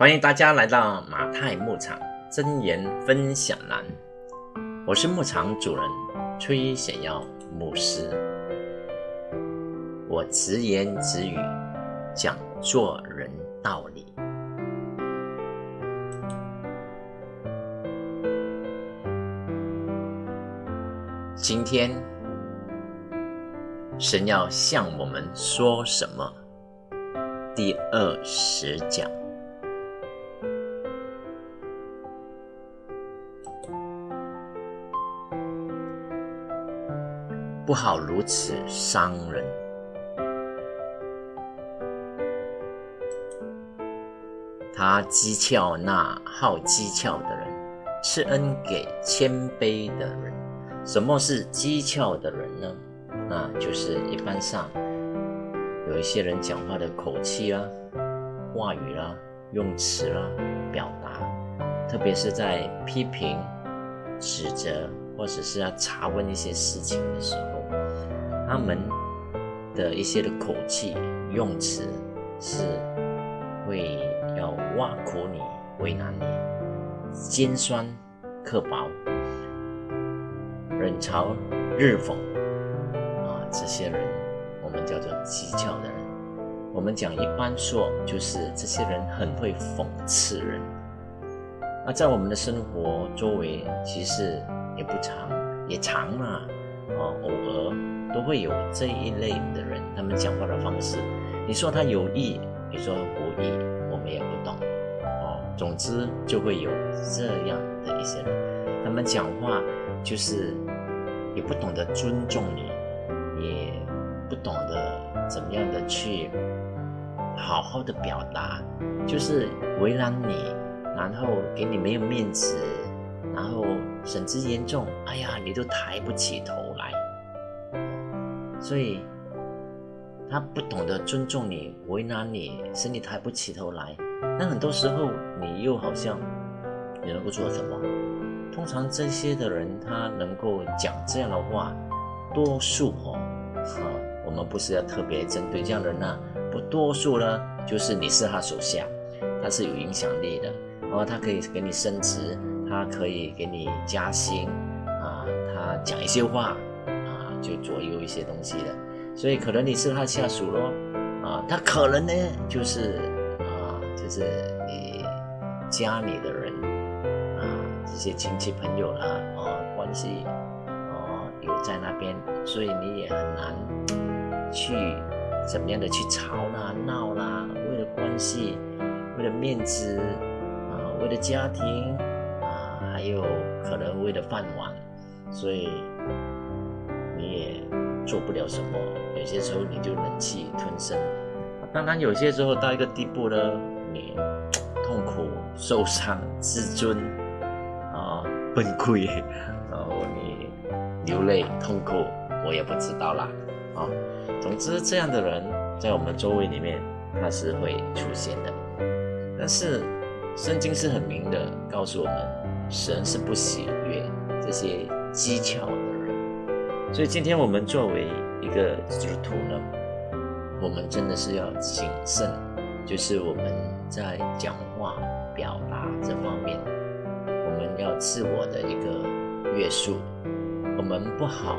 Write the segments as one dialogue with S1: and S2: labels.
S1: 欢迎大家来到马太牧场真言分享栏，我是牧场主人崔显耀牧师，我直言直语讲做人道理。今天神要向我们说什么？第二十讲。不好如此伤人。他讥诮那好讥诮的人，赐恩给谦卑的人。什么是讥诮的人呢？那就是一般上有一些人讲话的口气啦、话语啦、用词啦、表达，特别是在批评、指责或者是要查问一些事情的时候。他们的一些的口气用词是会要挖苦你、为难你、尖酸刻薄、冷嘲热讽啊，这些人我们叫做讥诮的人。我们讲一般说，就是这些人很会讽刺人。那在我们的生活周围，其实也不长，也长了，哦，偶尔。都会有这一类的人，他们讲话的方式，你说他有意，你说无意，我们也不懂哦。总之就会有这样的一些人，他们讲话就是也不懂得尊重你，也不懂得怎么样的去好好的表达，就是为难你，然后给你没有面子，然后甚至严重，哎呀，你都抬不起头来。所以，他不懂得尊重你，为难你，使你抬不起头来。那很多时候，你又好像你能够做什么？通常这些的人，他能够讲这样的话，多数哦，啊，我们不是要特别针对这样的人呢，不多数呢，就是你是他手下，他是有影响力的，哦，他可以给你升职，他可以给你加薪，啊，他讲一些话。啊就左右一些东西的，所以可能你是他下属咯，啊，他可能呢就是啊，就是你家里的人啊，这些亲戚朋友啦，啊，关系啊有在那边，所以你也很难去怎么样的去吵啦、闹啦，为了关系，为了面子啊，为了家庭，有可能为了饭碗，所以。你也做不了什么，有些时候你就忍气吞声。当然，有些时候到一个地步呢，你痛苦、受伤、自尊啊崩溃，然后你流泪痛苦，我也不知道啦。啊。总之，这样的人在我们周围里面他是会出现的。但是圣经是很明的告诉我们，神是不喜悦这些讥诮的人。所以今天我们作为一个基督徒呢，我们真的是要谨慎，就是我们在讲话表达这方面，我们要自我的一个约束，我们不好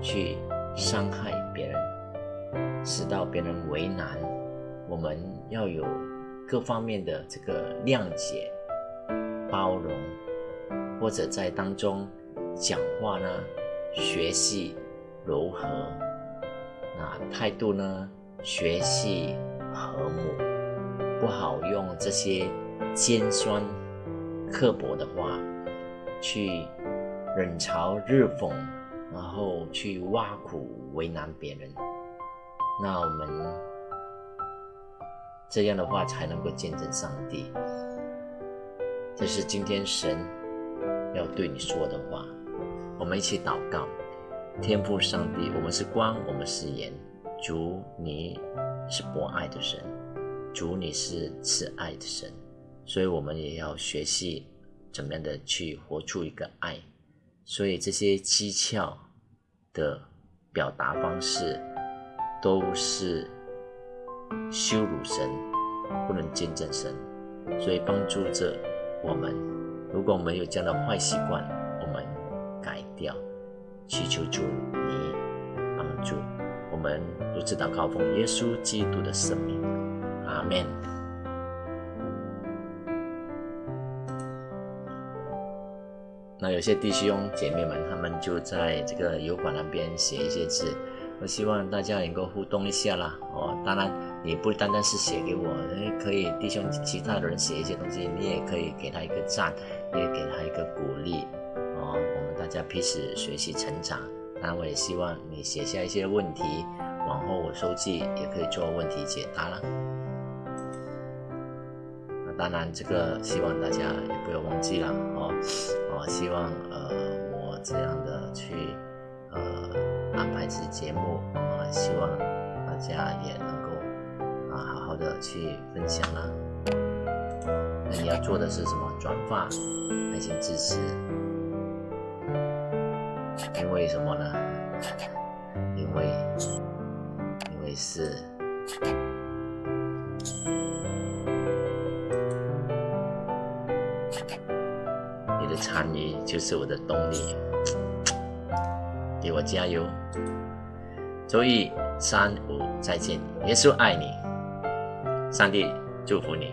S1: 去伤害别人，使到别人为难，我们要有各方面的这个谅解、包容，或者在当中讲话呢。学习柔和，那态度呢？学习和睦，不好用这些尖酸刻薄的话去冷嘲热讽，然后去挖苦为难别人。那我们这样的话才能够见证上帝。这是今天神要对你说的话。我们一起祷告，天父上帝，我们是光，我们是盐。主，你是博爱的神，主，你是慈爱的神，所以我们也要学习怎么样的去活出一个爱。所以这些讥诮的表达方式，都是羞辱神，不能见证神。所以帮助着我们。如果我们有这样的坏习惯，我们改掉，祈求主你帮助。我们如此祷告，奉耶稣基督的圣名，阿门。那有些弟兄姐妹们，他们就在这个油管那边写一些字。我希望大家能够互动一下啦，哦，当然你不单单是写给我，也可以弟兄其他的人写一些东西，你也可以给他一个赞，也给他一个鼓励，哦，我们大家彼此学习成长。当然，我也希望你写下一些问题，往后我收集也可以做问题解答了。那当然，这个希望大家也不要忘记了，哦，哦，希望呃我这样的去呃。安排一些节目啊，希望大家也能够啊好好的去分享啦。那你要做的是什么？转发，耐心支持。因为什么呢？因为因为是你的参与就是我的动力。给我加油！周一三五再见，耶稣爱你，上帝祝福你。